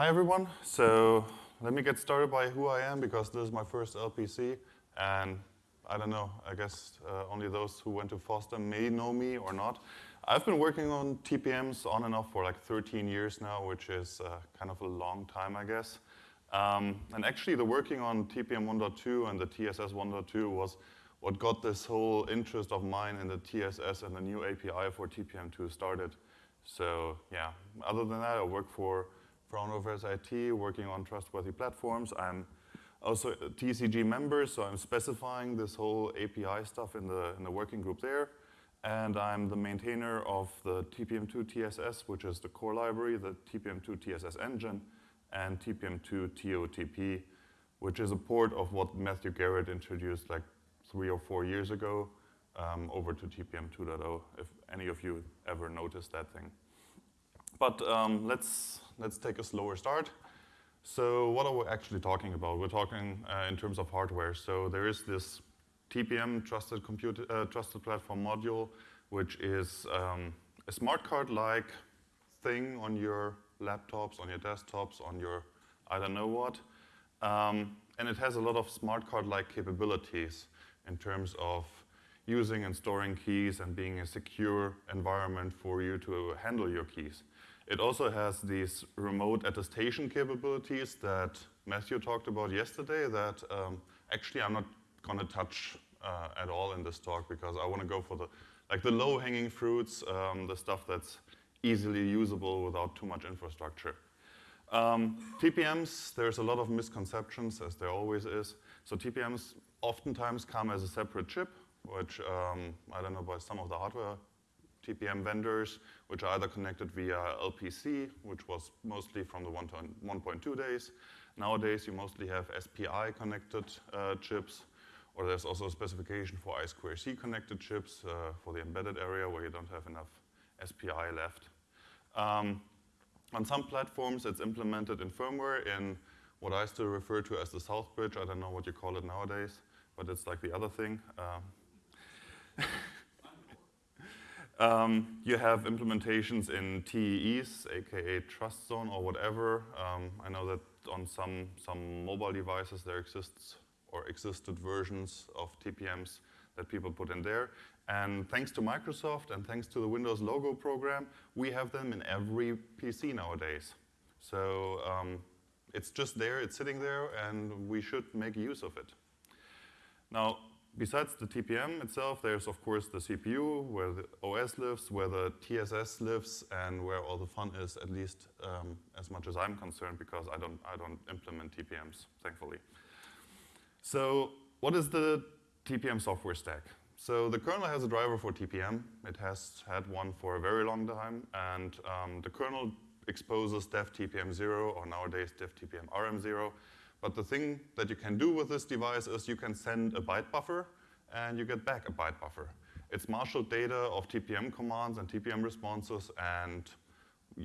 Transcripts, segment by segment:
Hi everyone. So let me get started by who I am because this is my first LPC and I don't know, I guess uh, only those who went to FOSDEM may know me or not. I've been working on TPMs on and off for like 13 years now, which is uh, kind of a long time, I guess. Um, and actually the working on TPM 1.2 and the TSS 1.2 was what got this whole interest of mine in the TSS and the new API for TPM2 started. So yeah, other than that, I work for Fraunhofer SIT, working on trustworthy platforms. I'm also a TCG member, so I'm specifying this whole API stuff in the, in the working group there. And I'm the maintainer of the TPM2 TSS, which is the core library, the TPM2 TSS engine, and TPM2 TOTP, which is a port of what Matthew Garrett introduced like three or four years ago um, over to TPM 2.0, if any of you ever noticed that thing. But um, let's, let's take a slower start. So what are we actually talking about? We're talking uh, in terms of hardware. So there is this TPM, Trusted, Compute, uh, Trusted Platform Module, which is um, a smart card-like thing on your laptops, on your desktops, on your I don't know what. Um, and it has a lot of smart card-like capabilities in terms of using and storing keys and being a secure environment for you to handle your keys. It also has these remote attestation capabilities that Matthew talked about yesterday that um, actually I'm not going to touch uh, at all in this talk because I want to go for the like the low-hanging fruits, um, the stuff that's easily usable without too much infrastructure. Um, TPMs, there's a lot of misconceptions, as there always is. So TPMs oftentimes come as a separate chip, which um, I don't know about some of the hardware TPM vendors, which are either connected via LPC, which was mostly from the 1.2 days. Nowadays, you mostly have SPI connected uh, chips, or there's also a specification for I2C connected chips uh, for the embedded area where you don't have enough SPI left. Um, on some platforms, it's implemented in firmware in what I still refer to as the South Bridge. I don't know what you call it nowadays, but it's like the other thing. Um, Um, you have implementations in TEEs, aka Trust Zone or whatever. Um, I know that on some, some mobile devices there exists or existed versions of TPMs that people put in there. And thanks to Microsoft and thanks to the Windows logo program, we have them in every PC nowadays. So um, it's just there, it's sitting there, and we should make use of it. Now, besides the TPM itself, there's of course the CPU, where the OS lives, where the TSS lives, and where all the fun is, at least um, as much as I'm concerned, because I don't, I don't implement TPMs, thankfully. So what is the TPM software stack? So the kernel has a driver for TPM. It has had one for a very long time, and um, the kernel exposes dev TPM 0, or nowadays dev TPM RM0, but the thing that you can do with this device is you can send a byte buffer and you get back a byte buffer. It's marshaled data of TPM commands and TPM responses and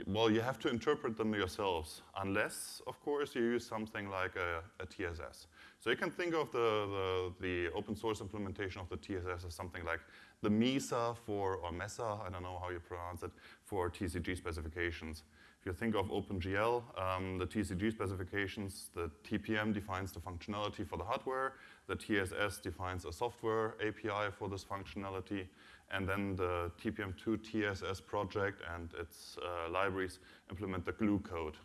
well, you have to interpret them yourselves, unless, of course, you use something like a, a TSS. So you can think of the, the, the, open source implementation of the TSS as something like the MESA for, or MESA, I don't know how you pronounce it, for TCG specifications. If you think of OpenGL, um, the TCG specifications, the TPM defines the functionality for the hardware, the TSS defines a software API for this functionality, and then the TPM2 TSS project and its uh, libraries implement the glue code.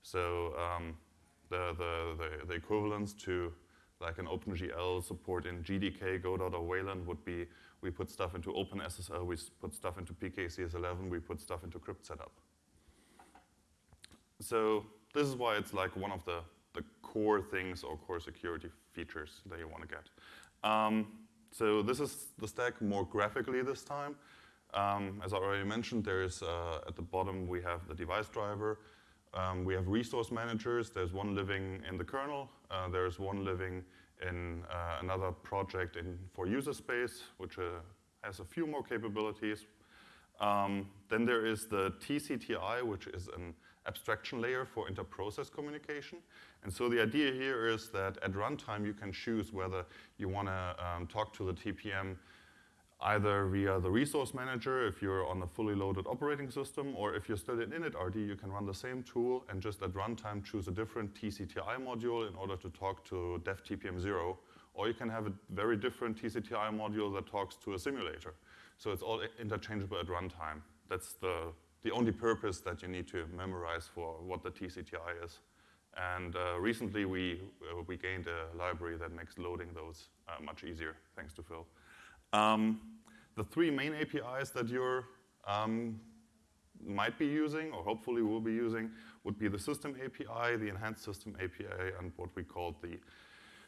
So um, the, the, the, the, equivalence to like an OpenGL support in GDK, Godot, or Wayland would be we put stuff into OpenSSL, we put stuff into PKCS11, we put stuff into crypt setup. So this is why it's like one of the, the core things or core security features that you want to get. Um, so this is the stack more graphically this time. Um, as I already mentioned, there's uh, at the bottom we have the device driver. Um, we have resource managers. There's one living in the kernel. Uh, there's one living in uh, another project in for user space, which uh, has a few more capabilities. Um, then there is the TCTI, which is an abstraction layer for inter-process communication. And so the idea here is that at runtime you can choose whether you want to um, talk to the TPM either via the resource manager if you're on a fully loaded operating system, or if you're still in initrd, you can run the same tool and just at runtime choose a different TCTI module in order to talk to dev TPM0, or you can have a very different TCTI module that talks to a simulator. So it's all interchangeable at runtime. That's the, the only purpose that you need to memorize for what the TCTI is. And uh, recently we, uh, we gained a library that makes loading those uh, much easier, thanks to Phil. Um, the three main APIs that you um, might be using, or hopefully will be using, would be the system API, the enhanced system API, and what we call the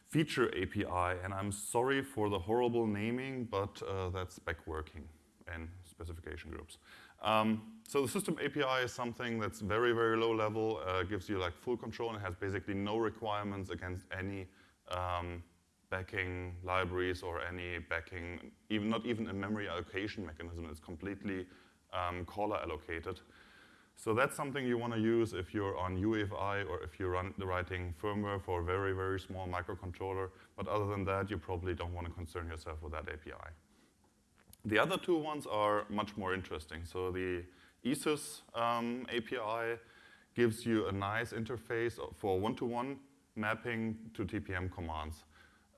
feature API. And I'm sorry for the horrible naming, but uh, that's spec working in specification groups. Um, so the system API is something that's very, very low level, uh, gives you like full control and has basically no requirements against any um, backing libraries or any backing, even not even a memory allocation mechanism. It's completely um, caller allocated. So that's something you want to use if you're on UEFI or if you're run, the writing firmware for a very, very small microcontroller. But other than that, you probably don't want to concern yourself with that API. The other two ones are much more interesting. So the ESYS um, API gives you a nice interface for one-to-one -one mapping to TPM commands.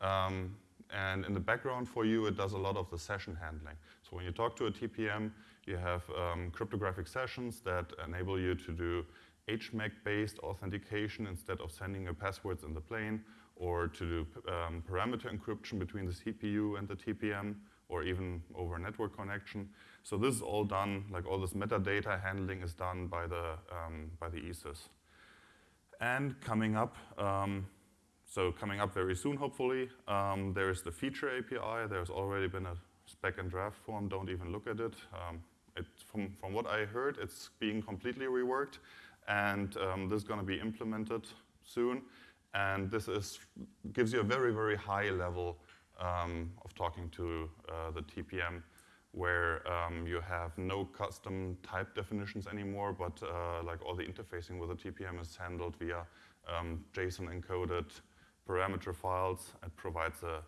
Um, and in the background for you, it does a lot of the session handling. So when you talk to a TPM, you have um, cryptographic sessions that enable you to do HMAC-based authentication instead of sending your passwords in the plane, or to do um, parameter encryption between the CPU and the TPM, or even over a network connection. So this is all done, like all this metadata handling is done by the, um, by the ESYS. And coming up, um, so coming up very soon, hopefully, um, there's the feature API. There's already been a spec and draft form. Don't even look at it. Um, it from, from what I heard, it's being completely reworked. And um, this is going to be implemented soon. And this is, gives you a very, very high level um, of talking to uh, the TPM where um, you have no custom type definitions anymore, but uh, like all the interfacing with the TPM is handled via um, JSON encoded parameter files. It provides a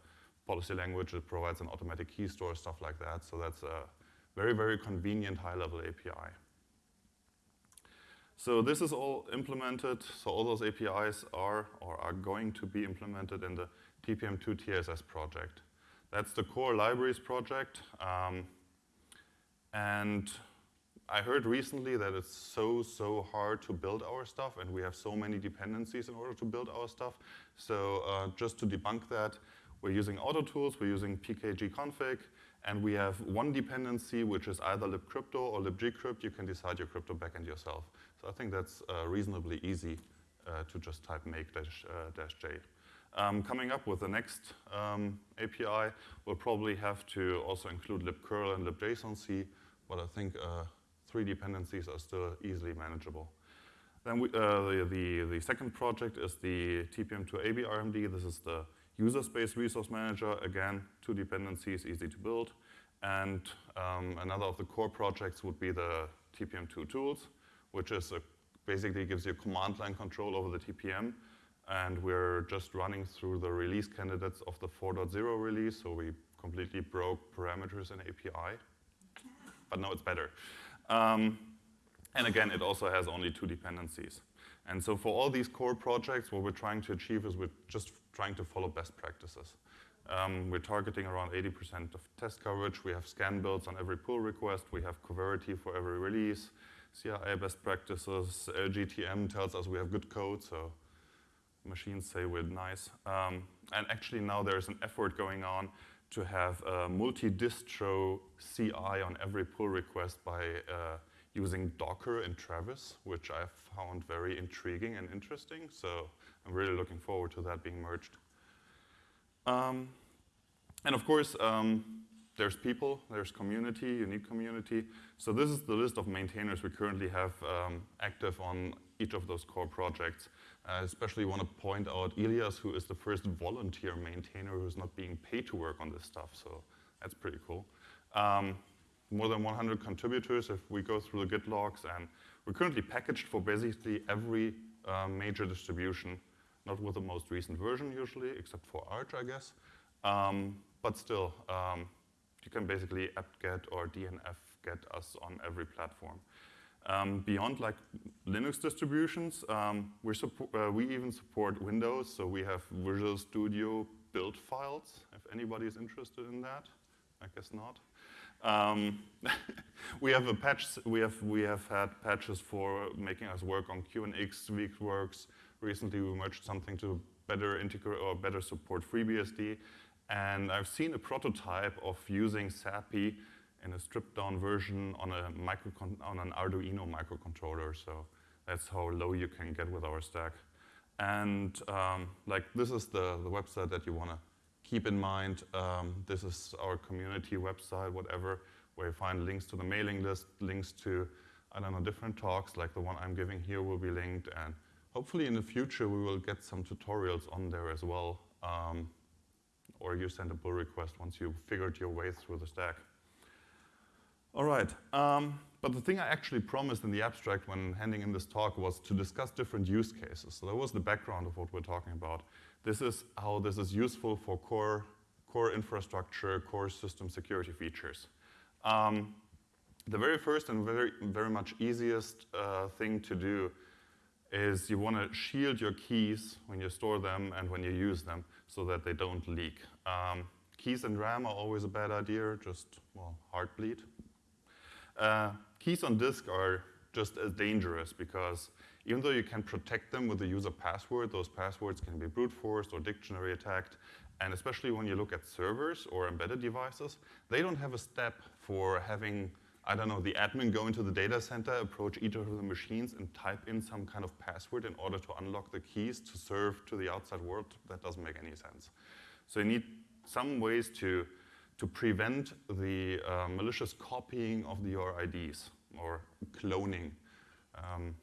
policy language, it provides an automatic key store, stuff like that. So that's a very, very convenient high-level API. So this is all implemented. So all those APIs are or are going to be implemented in the TPM2 TSS project. That's the core libraries project. Um, and I heard recently that it's so, so hard to build our stuff and we have so many dependencies in order to build our stuff. So uh, just to debunk that, we're using AutoTools, we're using pkgconfig, and we have one dependency which is either libcrypto or libgcrypt. You can decide your crypto backend yourself. So I think that's uh, reasonably easy uh, to just type make dash, uh, dash j. Um, coming up with the next um, API, we'll probably have to also include libcurl and libjsonc, but I think uh, three dependencies are still easily manageable. Then we, uh, the, the, the, second project is the TPM2 ABRMD. This is the user space resource manager. Again, two dependencies, easy to build. And um, another of the core projects would be the TPM2 tools, which is a, basically gives you command line control over the TPM and we're just running through the release candidates of the 4.0 release, so we completely broke parameters in API, but now it's better. Um, and again, it also has only two dependencies. And so for all these core projects, what we're trying to achieve is we're just trying to follow best practices. Um, we're targeting around 80% of test coverage. We have scan builds on every pull request. We have coverity for every release. CI best practices. LGTM tells us we have good code, so machines say we're nice. Um, and actually now there's an effort going on to have a multi-distro CI on every pull request by uh, using Docker and Travis, which I found very intriguing and interesting. So I'm really looking forward to that being merged. Um, and of course, um, there's people, there's community, unique community. So this is the list of maintainers we currently have um, active on each of those core projects. I especially want to point out Elias, who is the first volunteer maintainer who's not being paid to work on this stuff, so that's pretty cool. Um, more than 100 contributors if we go through the Git logs, and we're currently packaged for basically every uh, major distribution, not with the most recent version usually, except for Arch, I guess. Um, but still, um, you can basically apt-get or dnf-get us on every platform. Um, beyond like Linux distributions, um, we, uh, we even support Windows, so we have Visual Studio build files, if anybody is interested in that. I guess not. Um, we have a patch. We have we have had patches for making us work on QNX, VxWorks. Recently, we merged something to better integrate or better support FreeBSD. And I've seen a prototype of using SAPI in a stripped-down version on a micro on an Arduino microcontroller. So that's how low you can get with our stack. And um, like this is the, the website that you want to keep in mind. Um, this is our community website, whatever, where you find links to the mailing list, links to, I don't know, different talks, like the one I'm giving here will be linked. And hopefully in the future, we will get some tutorials on there as well. Um, or you send a pull request once you figured your way through the stack. All right, um, but the thing I actually promised in the abstract when handing in this talk was to discuss different use cases. So that was the background of what we're talking about. This is how this is useful for core, core infrastructure, core system security features. Um, the very first and very, very much easiest uh, thing to do is you want to shield your keys when you store them and when you use them so that they don't leak. Um, keys and RAM are always a bad idea, just, well, heartbleed. Uh, keys on disk are just as dangerous because even though you can protect them with the user password, those passwords can be brute forced or dictionary attacked. And especially when you look at servers or embedded devices, they don't have a step for having, I don't know, the admin go into the data center, approach each of the machines and type in some kind of password in order to unlock the keys to serve to the outside world. That doesn't make any sense. So you need some ways to to prevent the uh, malicious copying of your IDs or cloning. Um,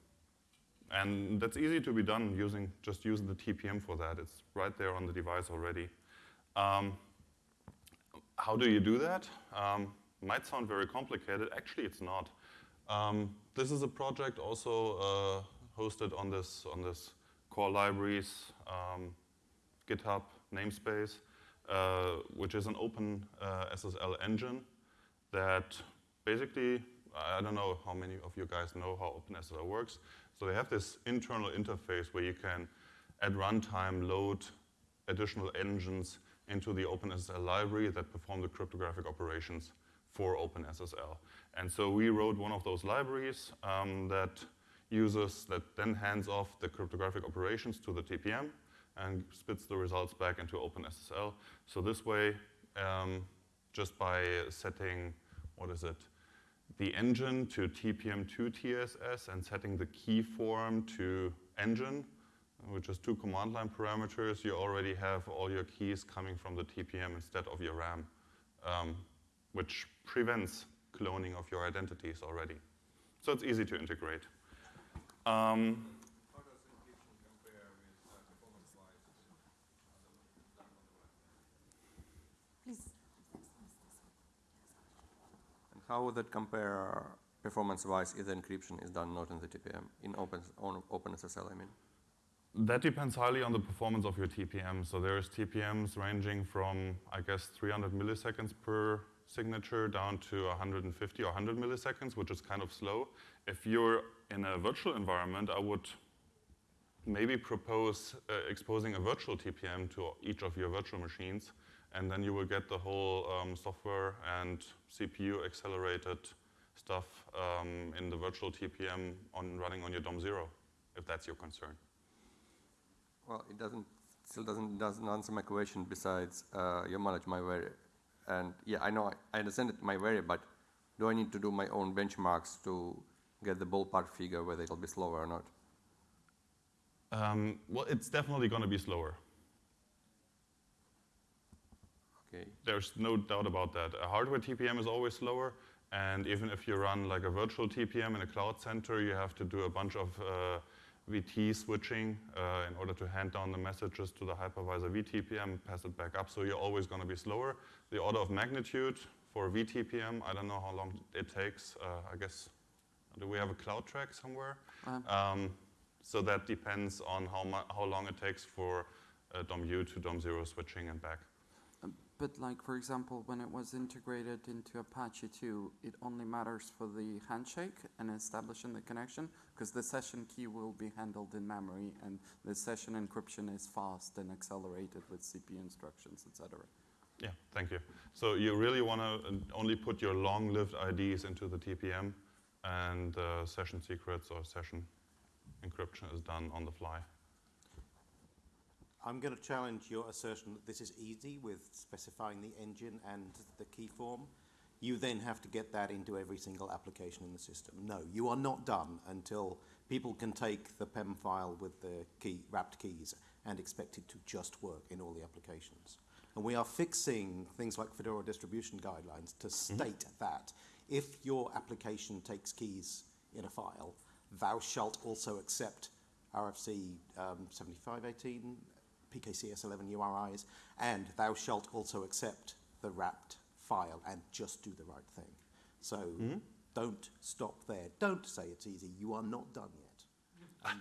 and that's easy to be done using, just using the TPM for that. It's right there on the device already. Um, how do you do that? Um, might sound very complicated. Actually, it's not. Um, this is a project also uh, hosted on this, on this core libraries um, GitHub namespace. Uh, which is an open uh, SSL engine that basically, I don't know how many of you guys know how OpenSSL works. So they have this internal interface where you can, at runtime, load additional engines into the OpenSSL library that perform the cryptographic operations for OpenSSL. And so we wrote one of those libraries um, that uses, that then hands off the cryptographic operations to the TPM and spits the results back into OpenSSL. So this way, um, just by setting, what is it, the engine to TPM2 TSS and setting the key form to engine, which is two command line parameters, you already have all your keys coming from the TPM instead of your RAM, um, which prevents cloning of your identities already. So it's easy to integrate. Um, How would that compare performance-wise if the encryption is done not in the TPM, in open, on OpenSSL, I mean? That depends highly on the performance of your TPM. So there's TPMs ranging from, I guess, 300 milliseconds per signature down to 150 or 100 milliseconds, which is kind of slow. If you're in a virtual environment, I would maybe propose uh, exposing a virtual TPM to each of your virtual machines and then you will get the whole um, software and CPU accelerated stuff um, in the virtual TPM on running on your DOM zero, if that's your concern. Well, it doesn't still doesn't doesn't answer my question. Besides, uh, you manage myVeri, and yeah, I know I, understand it myVeri, but do I need to do my own benchmarks to get the ballpark figure whether it'll be slower or not? Um, well, it's definitely going to be slower. Okay. There's no doubt about that. A hardware TPM is always slower, and even if you run like a virtual TPM in a cloud center, you have to do a bunch of uh, VT switching uh, in order to hand down the messages to the hypervisor VTPM, pass it back up. So you're always going to be slower. The order of magnitude for VTPM, I don't know how long it takes. Uh, I guess, do we have a cloud track somewhere? -huh. Um, so that depends on how, how long it takes for uh, DOM-U to DOM-0 switching and back. But like, for example, when it was integrated into Apache 2, it only matters for the handshake and establishing the connection, because the session key will be handled in memory, and the session encryption is fast and accelerated with CPU instructions, etc. Yeah, thank you. So you really want to only put your long-lived IDs into the TPM, and uh, session secrets or session encryption is done on the fly. I'm going to challenge your assertion that this is easy with specifying the engine and the key form. You then have to get that into every single application in the system. No, you are not done until people can take the PEM file with the key, wrapped keys and expect it to just work in all the applications. And we are fixing things like Fedora distribution guidelines to state that if your application takes keys in a file, thou shalt also accept RFC um, 7518, PKCS11 URIs, and thou shalt also accept the wrapped file and just do the right thing. So don't stop there. Don't say it's easy. You are not done yet.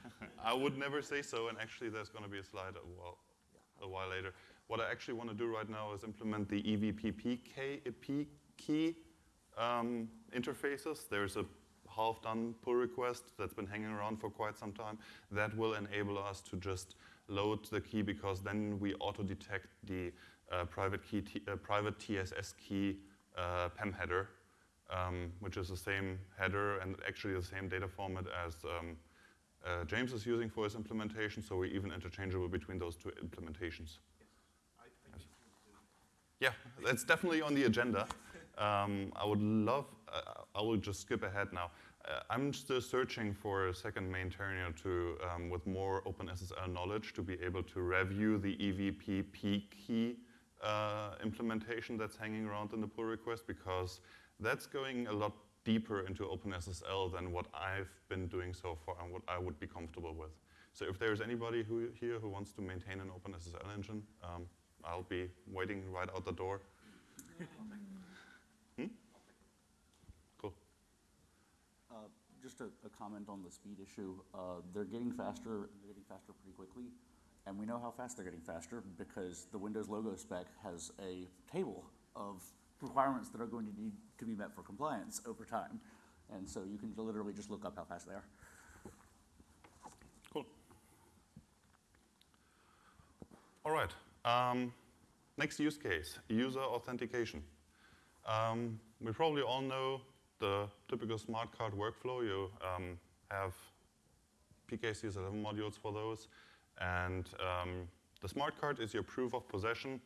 I would never say so, and actually there's going to be a slide a while, a while later. What I actually want to do right now is implement the E EVPP key, key um, interfaces. There's a half-done pull request that's been hanging around for quite some time. That will enable us to just load the key because then we auto-detect the uh, private, key uh, private TSS key uh, PEM header, um, which is the same header and actually the same data format as um, uh, James is using for his implementation, so we're even interchangeable between those two implementations. Yes. Yeah, that's definitely on the agenda. Um, I would love, uh, I will just skip ahead now. Uh, I'm still searching for a second maintainer to, um, with more OpenSSL knowledge to be able to review the E EVPP key uh, implementation that's hanging around in the pull request because that's going a lot deeper into OpenSSL than what I've been doing so far and what I would be comfortable with. So if there's anybody who, here who wants to maintain an OpenSSL engine, um, I'll be waiting right out the door. Hmm? Cool. Uh, Just a, a comment on the speed issue. Uh, They're getting faster, they're getting faster pretty quickly. And we know how fast they're getting faster because the Windows logo spec has a table of requirements that are going to need to be met for compliance over time. And so you can literally just look up how fast they are. Cool. All right. Um, next use case, user authentication. Um, we probably all know the typical smart card workflow. You um, have PKCS11 modules for those. And um, the smart card is your proof of possession.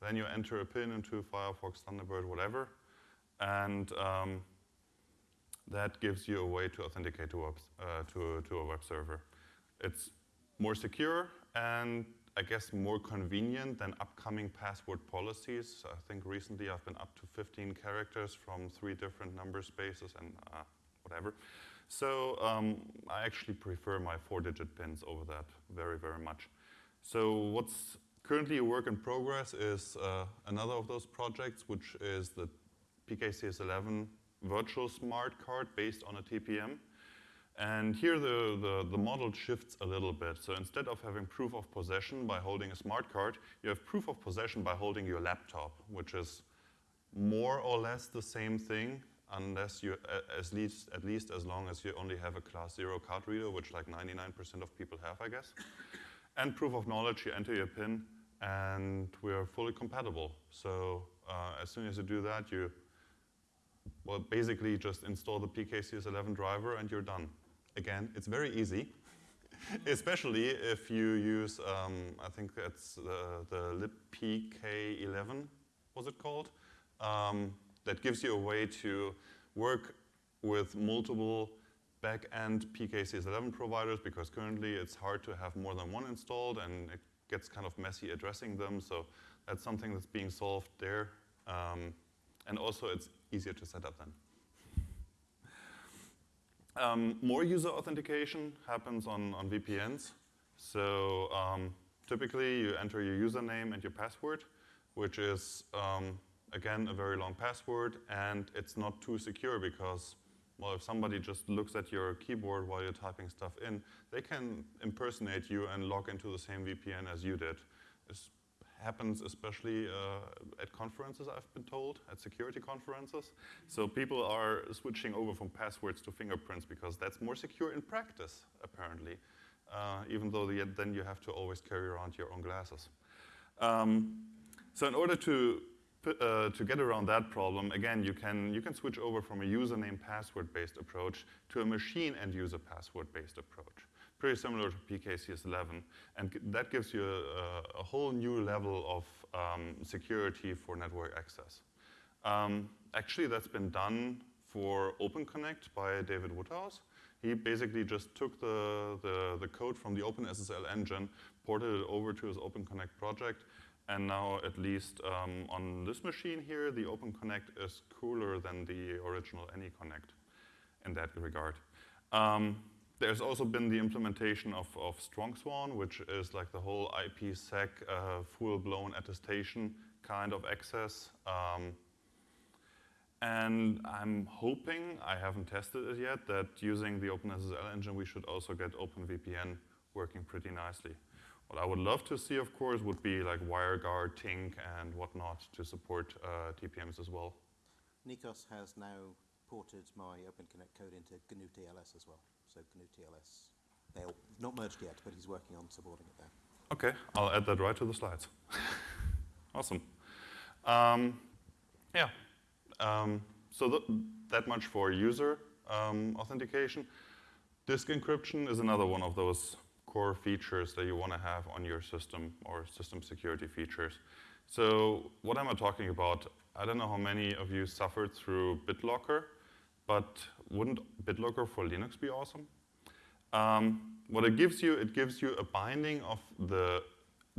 Then you enter a PIN into Firefox, Thunderbird, whatever. And um, that gives you a way to authenticate to, uh, to, to a web server. It's more secure and I guess more convenient than upcoming password policies. I think recently I've been up to 15 characters from three different number spaces and uh, whatever. So um, I actually prefer my four-digit pins over that very, very much. So what's currently a work in progress is uh, another of those projects, which is the PKCS11 virtual smart card based on a TPM. And here the, the, the, model shifts a little bit. So instead of having proof of possession by holding a smart card, you have proof of possession by holding your laptop, which is more or less the same thing, unless you, at least, at least as long as you only have a class zero card reader, which like 99% of people have, I guess. And proof of knowledge, you enter your PIN, and we're fully compatible. So uh, as soon as you do that, you well, basically just install the PKCS11 driver and you're done. Again, it's very easy, especially if you use, um, I think that's the, the libpk11, was it called? Um, that gives you a way to work with multiple back-end PKCS11 providers because currently it's hard to have more than one installed and it gets kind of messy addressing them. So that's something that's being solved there. Um, and also it's easier to set up then. Um, more user authentication happens on, on VPNs. So um, typically you enter your username and your password, which is, um, again, a very long password, and it's not too secure because, well, if somebody just looks at your keyboard while you're typing stuff in, they can impersonate you and log into the same VPN as you did. It's happens especially uh, at conferences, I've been told, at security conferences. So people are switching over from passwords to fingerprints because that's more secure in practice, apparently, uh, even though the, then you have to always carry around your own glasses. Um, so in order to, uh, to get around that problem, again, you can, you can switch over from a username password-based approach to a machine and user password-based approach. Pretty similar to PKCS11. And that gives you a, a whole new level of um, security for network access. Um, actually, that's been done for OpenConnect by David Woodhouse. He basically just took the, the, the code from the OpenSSL engine, ported it over to his OpenConnect project, and now, at least um, on this machine here, the OpenConnect is cooler than the original AnyConnect in that regard. Um, there's also been the implementation of, of StrongSwan, which is like the whole IPsec uh, full-blown attestation kind of access. Um, and I'm hoping, I haven't tested it yet, that using the OpenSSL engine, we should also get OpenVPN working pretty nicely. What I would love to see, of course, would be like WireGuard, Tinc, and whatnot to support uh, TPMs as well. Nikos has now ported my OpenConnect code into GnuTLS as well. So GnuTLS, they're not merged yet, but he's working on supporting it there. Okay, I'll add that right to the slides. awesome. Um, yeah, um, so th that much for user um, authentication. Disk encryption is another one of those core features that you want to have on your system or system security features. So what am I talking about? I don't know how many of you suffered through BitLocker, but wouldn't BitLocker for Linux be awesome? Um, what it gives you, it gives you a binding of the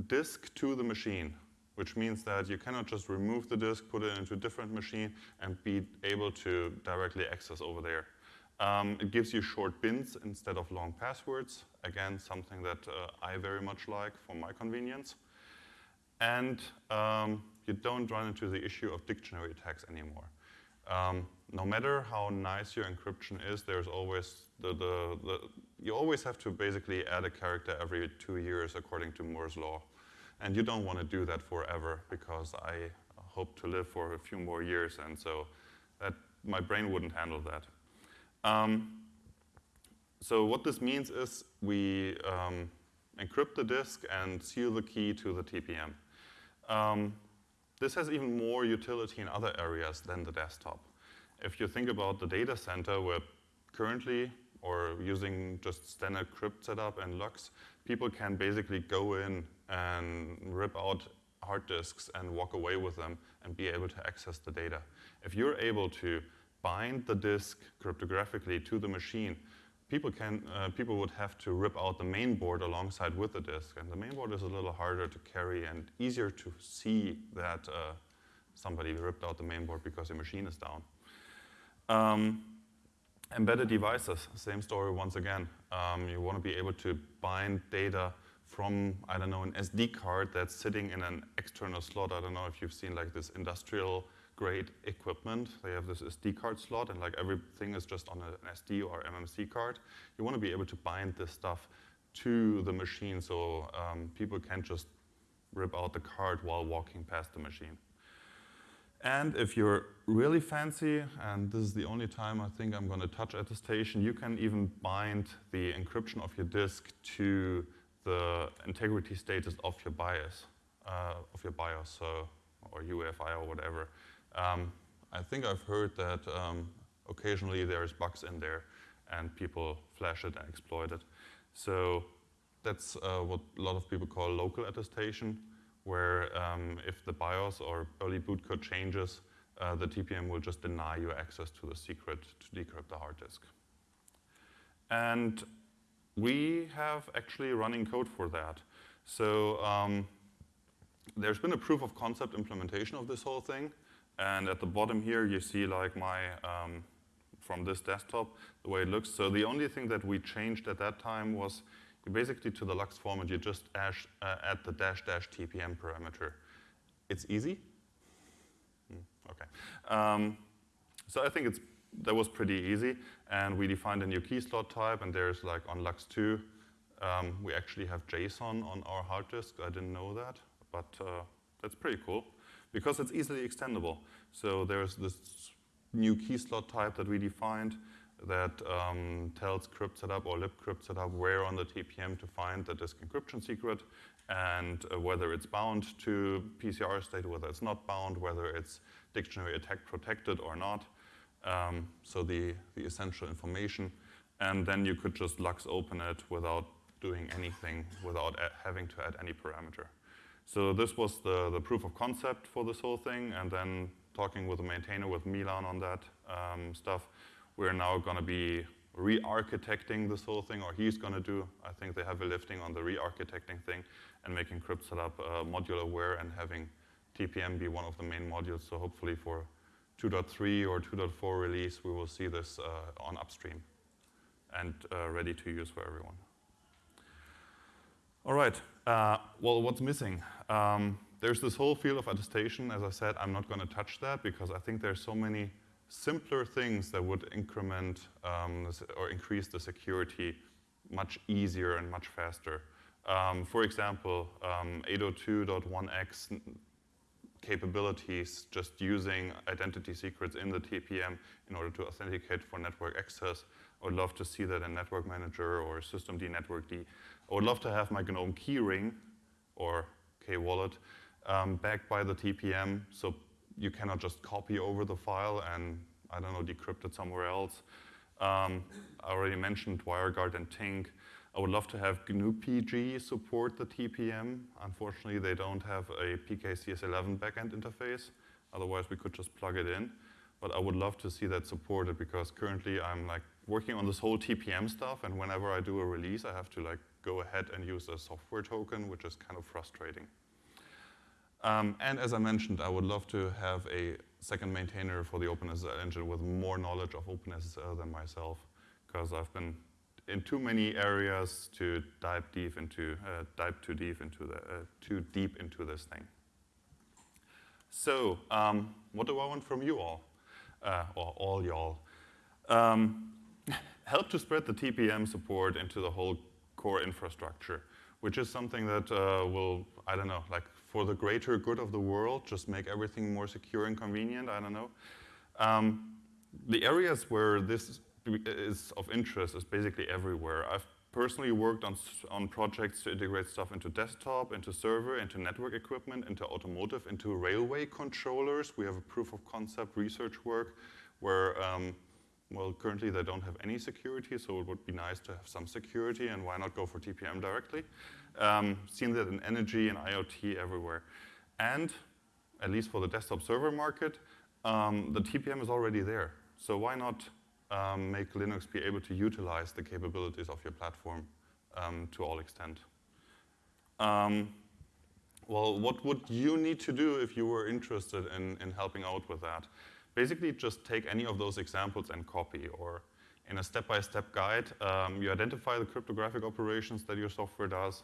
disk to the machine, which means that you cannot just remove the disk, put it into a different machine, and be able to directly access over there. Um, it gives you short pins instead of long passwords. Again, something that uh, I very much like for my convenience. And um, you don't run into the issue of dictionary attacks anymore. Um, no matter how nice your encryption is, there's always the, the, the, you always have to basically add a character every two years according to Moore's law. And you don't want to do that forever because I hope to live for a few more years and so that my brain wouldn't handle that. Um, so what this means is we um, encrypt the disk and seal the key to the TPM. Um, this has even more utility in other areas than the desktop. If you think about the data center where currently, or using just standard crypt setup and LUKS, people can basically go in and rip out hard disks and walk away with them and be able to access the data. If you're able to bind the disk cryptographically to the machine, people, can, uh, people would have to rip out the main board alongside with the disk. And the main board is a little harder to carry and easier to see that uh, somebody ripped out the main board because the machine is down. Um, embedded devices, same story once again. Um, you want to be able to bind data from, I don't know, an SD card that's sitting in an external slot. I don't know if you've seen like this industrial grade equipment. They have this SD card slot and like everything is just on an SD or MMC card. You want to be able to bind this stuff to the machine so um, people can't just rip out the card while walking past the machine. And if you're really fancy, and this is the only time I think I'm going to touch attestation, you can even bind the encryption of your disk to the integrity status of your BIOS, uh, of your BIOS, so, or UEFI or whatever. Um, I think I've heard that um, occasionally there's bugs in there and people flash it and exploit it. So that's uh, what a lot of people call local attestation, where um, if the BIOS or early boot code changes, uh, the TPM will just deny you access to the secret to decrypt the hard disk. And we have actually running code for that. So um, there's been a proof of concept implementation of this whole thing. And at the bottom here, you see like my, um, from this desktop, the way it looks. So the only thing that we changed at that time was basically to the LUKS format, you just ash, uh, add the dash dash TPM parameter. It's easy. Mm, okay. Um, so I think it's, that was pretty easy. And we defined a new key slot type, and there's like on LUKS2, um, we actually have JSON on our hard disk. I didn't know that, but uh, that's pretty cool because it's easily extendable. So there's this new key slot type that we defined that um, tells crypt setup or libcrypt setup where on the TPM to find the disk encryption secret and uh, whether it's bound to PCR state, whether it's not bound, whether it's dictionary attack protected or not. Um, so the, the essential information. And then you could just luksOpen it without doing anything, without having to add any parameter. So this was the, the proof of concept for this whole thing, and then talking with the maintainer, with Milan on that um, stuff, we're now going to be re-architecting this whole thing, or he's going to do, I think they have a lifting on the re-architecting thing, and making crypt setup uh, module aware and having TPM be one of the main modules. So hopefully for 2.3 or 2.4 release, we will see this uh, on upstream and uh, ready to use for everyone. All right, uh, well, what's missing? Um, there's this whole field of attestation. As I said, I'm not going to touch that because I think there's so many simpler things that would increment um, or increase the security much easier and much faster. Um, for example, um, 802.1x capabilities just using identity secrets in the TPM in order to authenticate for network access. I would love to see that in Network Manager or Systemd Network D. I would love to have my GNOME keyring or KWallet um, backed by the TPM so you cannot just copy over the file and, I don't know, decrypt it somewhere else. Um, I already mentioned WireGuard and Tinc. I would love to have GNU-PG support the TPM. Unfortunately, they don't have a PKCS11 backend interface. Otherwise, we could just plug it in. But I would love to see that supported because currently I'm like working on this whole TPM stuff, and whenever I do a release, I have to like go ahead and use a software token, which is kind of frustrating. Um, and as I mentioned, I would love to have a second maintainer for the OpenSSL engine with more knowledge of OpenSSL than myself, because I've been in too many areas to dive deep into, uh, dive too deep into the, uh, too deep into this thing. So, um, what do I want from you all, uh, or all y'all? Um, help to spread the TPM support into the whole core infrastructure, which is something that uh, will, I don't know, like for the greater good of the world, just make everything more secure and convenient, I don't know. Um, the areas where this is of interest is basically everywhere. I've personally worked on, on projects to integrate stuff into desktop, into server, into network equipment, into automotive, into railway controllers. We have a proof of concept research work where, um, well, currently they don't have any security, so it would be nice to have some security, and why not go for TPM directly? Um, seen that in energy and IoT everywhere. And, at least for the desktop server market, um, the TPM is already there. So why not um, make Linux be able to utilize the capabilities of your platform um, to all extent. Um, well, what would you need to do if you were interested in, in helping out with that? Basically, just take any of those examples and copy, or in a step-by-step -step guide, um, you identify the cryptographic operations that your software does.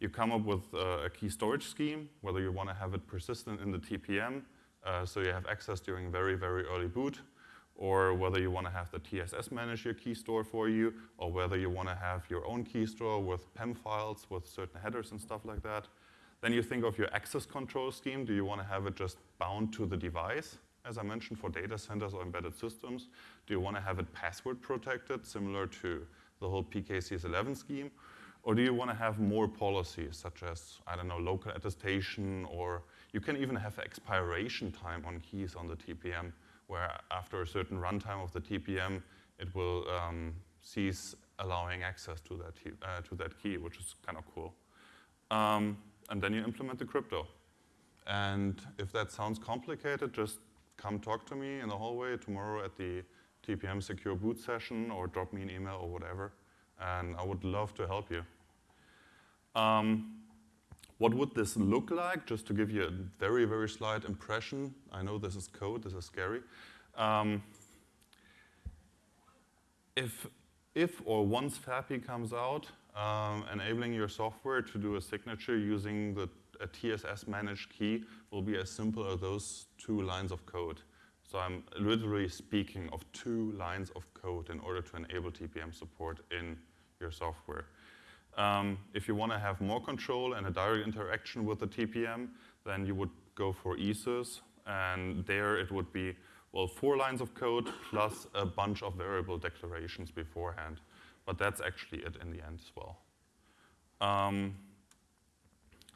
You come up with uh, a key storage scheme, whether you want to have it persistent in the TPM, uh, so you have access during very, very early boot, or whether you want to have the TSS manage your key store for you, or whether you want to have your own key store with PEM files with certain headers and stuff like that. Then you think of your access control scheme. Do you want to have it just bound to the device, as I mentioned, for data centers or embedded systems? Do you want to have it password protected, similar to the whole PKCS11 scheme? Or do you want to have more policies, such as, I don't know, local attestation, or you can even have expiration time on keys on the TPM where after a certain runtime of the TPM, it will um, cease allowing access to that, uh, to that key, which is kind of cool. Um, and then you implement the crypto. And if that sounds complicated, just come talk to me in the hallway tomorrow at the TPM secure boot session or drop me an email or whatever. And I would love to help you. Um, what would this look like? Just to give you a very, very slight impression. I know this is code, this is scary. Um, if, if or once FAPI comes out, um, enabling your software to do a signature using the, a TSS managed key will be as simple as those two lines of code. So I'm literally speaking of two lines of code in order to enable TPM support in your software. Um, if you want to have more control and a direct interaction with the TPM, then you would go for ESYS, and there it would be, well, four lines of code plus a bunch of variable declarations beforehand. But that's actually it in the end as well. Um,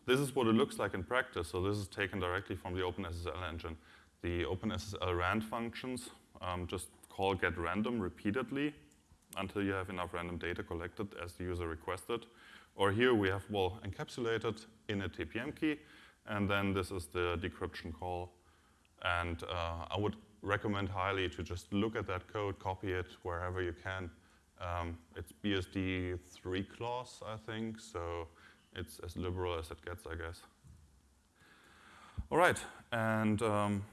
this is what it looks like in practice. So this is taken directly from the OpenSSL engine. The OpenSSL rand functions um, just call get random repeatedly until you have enough random data collected as the user requested. Or here we have, well, encapsulated in a TPM key, and then this is the decryption call. And uh, I would recommend highly to just look at that code, copy it wherever you can. Um, it's BSD 3 clause, I think, so it's as liberal as it gets, I guess. All right, and um,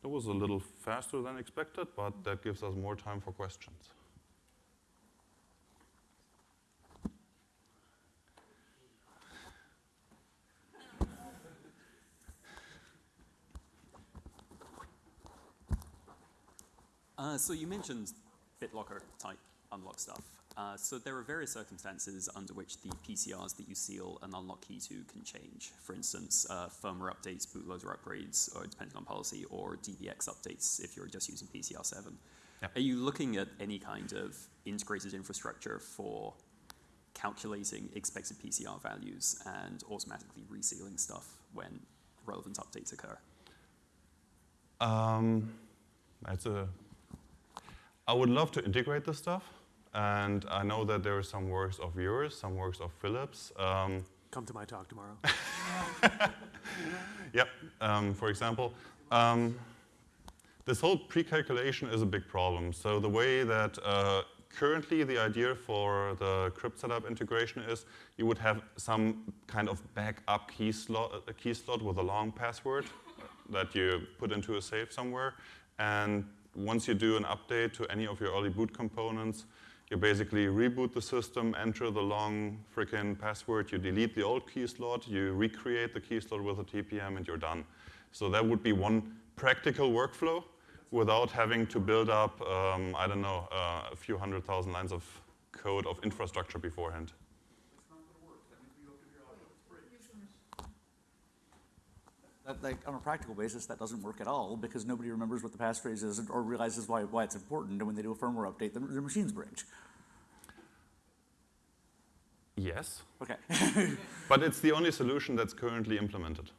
that was a little faster than expected, but that gives us more time for questions. Uh, so you mentioned BitLocker type unlock stuff. Uh, so there are various circumstances under which the PCRs that you seal and unlock key to can change. For instance, uh, firmware updates, bootloader upgrades, or depending on policy, or DBX updates if you're just using PCR 7. Yep. Are you looking at any kind of integrated infrastructure for calculating expected PCR values and automatically resealing stuff when relevant updates occur? Um, that's a. I would love to integrate this stuff, and I know that there are some works of yours, some works of Philip's. Um, Come to my talk tomorrow. Yep, um, for example. Um, this whole pre-calculation is a big problem. So the way that uh, currently the idea for the cryptsetup integration is you would have some kind of backup key slot, a key slot with a long password that you put into a safe somewhere. And once you do an update to any of your early boot components, you basically reboot the system, enter the long freaking password, you delete the old key slot, you recreate the key slot with a TPM, and you're done. So that would be one practical workflow without having to build up, um, I don't know, uh, a few hundred thousand lines of code of infrastructure beforehand. That, like, on a practical basis, that doesn't work at all because nobody remembers what the passphrase is or realizes why, why it's important. And when they do a firmware update, their, the machines break. Yes, Okay. but it's the only solution that's currently implemented.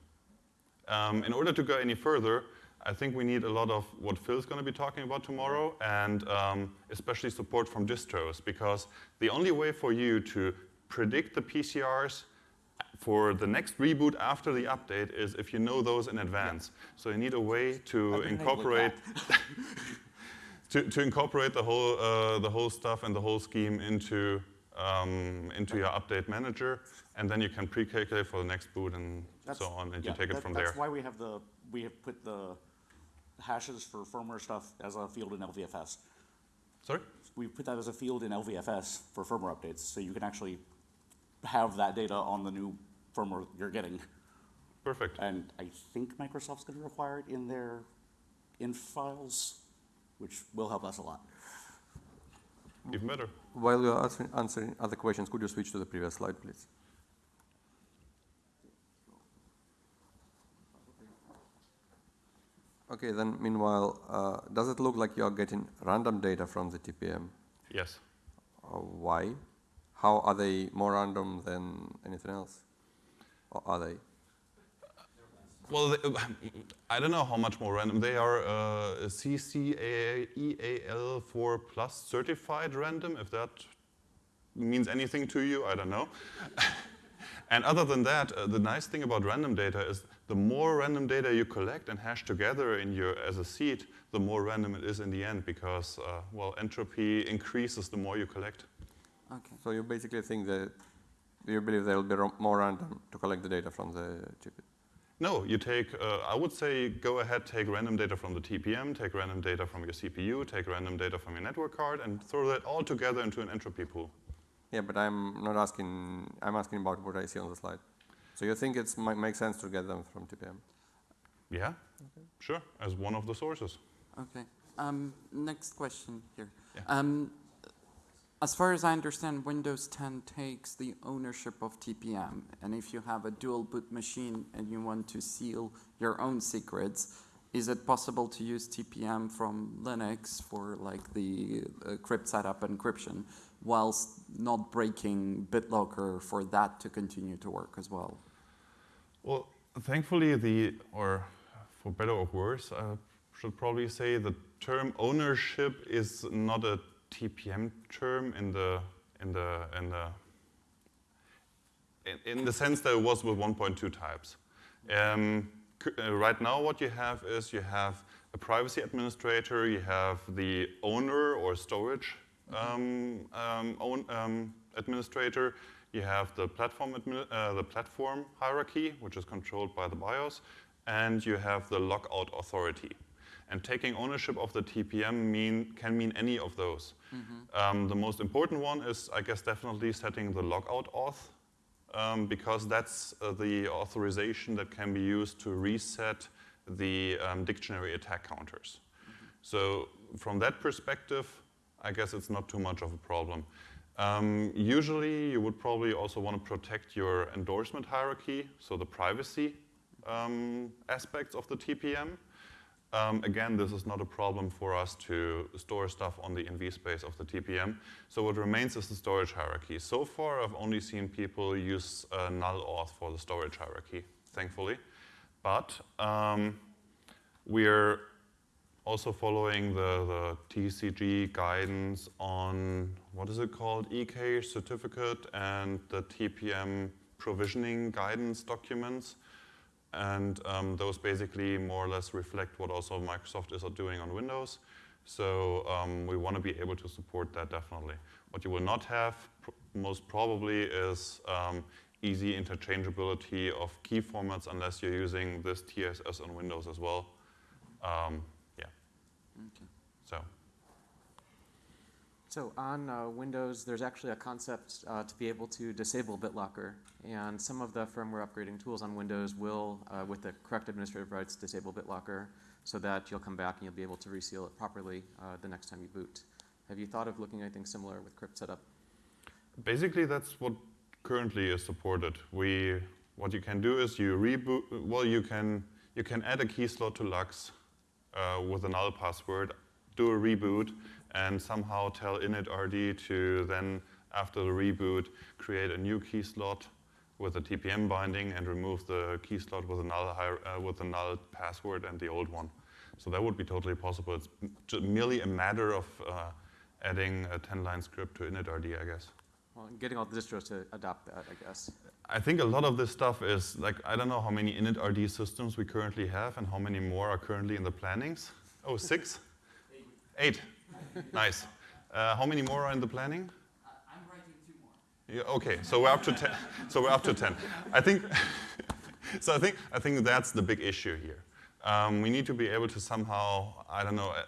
Um, in order to go any further, I think we need a lot of what Phil's going to be talking about tomorrow, and um, especially support from distros, because the only way for you to predict the PCRs for the next reboot after the update is if you know those in advance. So you need a way to I've been hit with incorporate to, to incorporate the whole uh, the whole stuff and the whole scheme into um, into your update manager, and then you can pre-calculate for the next boot and That's- so on, and yeah, you take it that- from That's there. That's why we have the, we have put the hashes for firmware stuff as a field in LVFS. Sorry. We put that as a field in LVFS for firmware updates, so you can actually have that data on the new firmware you're getting. Perfect. And I think Microsoft's gonna require it in their INF files, which will help us a lot. Even better. While you're answering, answering other questions, could you switch to the previous slide, please? Okay, then meanwhile, uh, does it look like you're getting random data from the TPM? Yes. Uh, why? How are they more random than anything else? Or are they? Well, they, I don't know how much more random. They are uh, CCEAL4 plus certified random, if that means anything to you, I don't know. and other than that, uh, the nice thing about random data is the more random data you collect and hash together in your, as a seed, the more random it is in the end because, uh, well, entropy increases the more you collect. Okay. So you basically think that you believe there will be more random to collect the data from the chip? No, you take, uh, I would say go ahead, take random data from the TPM, take random data from your CPU, take random data from your network card, and throw that all together into an entropy pool. Yeah, but I'm not asking, I'm asking about what I see on the slide. So you think it might make sense to get them from TPM? Yeah, sure, as one of the sources. Okay. Um, next question here. Yeah. Um, As far as I understand, Windows 10 takes the ownership of TPM, and if you have a dual boot machine and you want to seal your own secrets, is it possible to use TPM from Linux for like the uh, cryptsetup encryption, whilst not breaking BitLocker for that to continue to work as well? Well, thankfully, the, or for better or worse, I should probably say the term ownership is not a TPM term in the, in the, in the, in, in the sense that it was with 1.2 types. Um, uh, right now, what you have is you have a privacy administrator, you have the owner or storage um, um, own, um, administrator, you have the platform, uh, the platform hierarchy, which is controlled by the BIOS, and you have the lockout authority. And taking ownership of the TPM mean, can mean any of those. Um, the most important one is, I guess, definitely setting the lockout auth, um, because that's uh, the authorization that can be used to reset the um, dictionary attack counters. So from that perspective, I guess it's not too much of a problem. Um, usually, you would probably also want to protect your endorsement hierarchy, so the privacy um, aspects of the TPM. Um, again, this is not a problem for us to store stuff on the NV space of the TPM. So what remains is the storage hierarchy. So far, I've only seen people use uh, null auth for the storage hierarchy, thankfully. But um, we're also following the, the TCG guidance on, what is it called, EK certificate and the TPM provisioning guidance documents. And um, those basically more or less reflect what also Microsoft is doing on Windows. So um, we want to be able to support that definitely. What you will not have, pr most probably, is um, easy interchangeability of key formats unless you're using this TSS on Windows as well. Um, yeah. Okay. So. So on uh, Windows, there's actually a concept uh, to be able to disable BitLocker, and some of the firmware upgrading tools on Windows will, uh, with the correct administrative rights, disable BitLocker so that you'll come back and you'll be able to reseal it properly uh, the next time you boot. Have you thought of looking at anything similar with cryptsetup? Basically, that's what currently is supported. We, what you can do is you reboot. Well, you can you can add a key slot to LUKS uh, with a null password, do a reboot, and somehow tell initRD to then, after the reboot, create a new key slot with a TPM binding and remove the key slot with a null uh, with a null password and the old one. So that would be totally possible. It's merely a matter of uh, adding a 10-line script to initRD, I guess. Well, getting all the distros to adopt that, I guess. I think a lot of this stuff is like I don't know how many initRD systems we currently have and how many more are currently in the plannings. Oh, six? Eight. Nice. Uh, how many more are in the planning? I'm writing two more. Yeah, okay, so we're up to ten. So we're up to ten. I think. so I think I think that's the big issue here. Um, we need to be able to somehow I don't know. uh,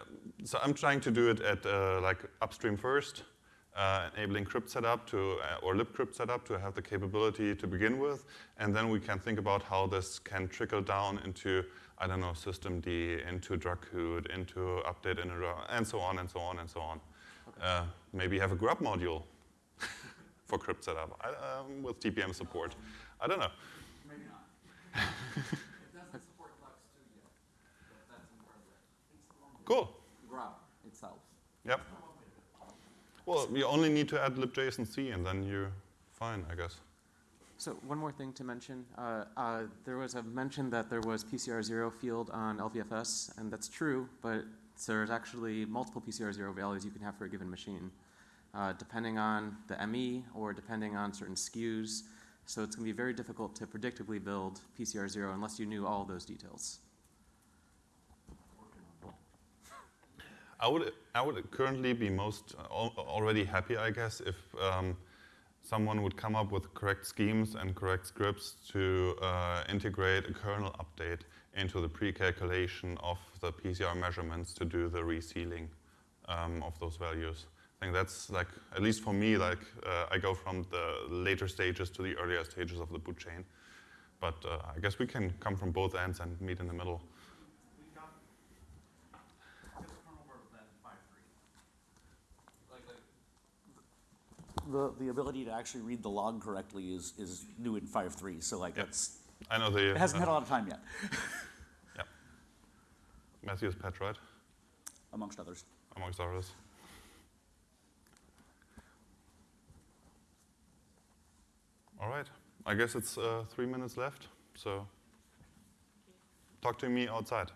So I'm trying to do it at uh, like upstream first, uh, enabling cryptsetup to uh, or libcryptsetup to have the capability to begin with, and then we can think about how this can trickle down into I don't know systemd into dracut, into update in and so on and so on and so on. Uh, maybe have a grub module for cryptsetup I, um, with TPM support. I don't know. Maybe not. it doesn't support Lux 2 yet, but that's in progress. Cool. GRUB itself. Yep. Well, you only need to add libjson-c and then you're fine, I guess. So one more thing to mention. Uh, uh, there was a mention that there was PCR0 field on LVFS, and that's true, but there's actually multiple PCR0 values you can have for a given machine, uh, depending on the ME or depending on certain SKUs. So it's going to be very difficult to predictably build PCR0 unless you knew all those details. I would, I would currently be most uh, already happy, I guess, if um, someone would come up with correct schemes and correct scripts to uh, integrate a kernel update into the pre-calculation of the PCR measurements to do the resealing um, of those values. I think that's like, at least for me, like uh, I go from the later stages to the earlier stages of the boot chain. But uh, I guess we can come from both ends and meet in the middle. We've got, this kernel where was that in five three? Like, like, The, the ability to actually read the log correctly is, is new in 5.3, so like that's, I know the. it hasn't had a uh, lot of time yet, Yeah. Matthew's pet, right? amongst others. Amongst others. All right. I guess it's uh, three minutes left. So talk to me outside.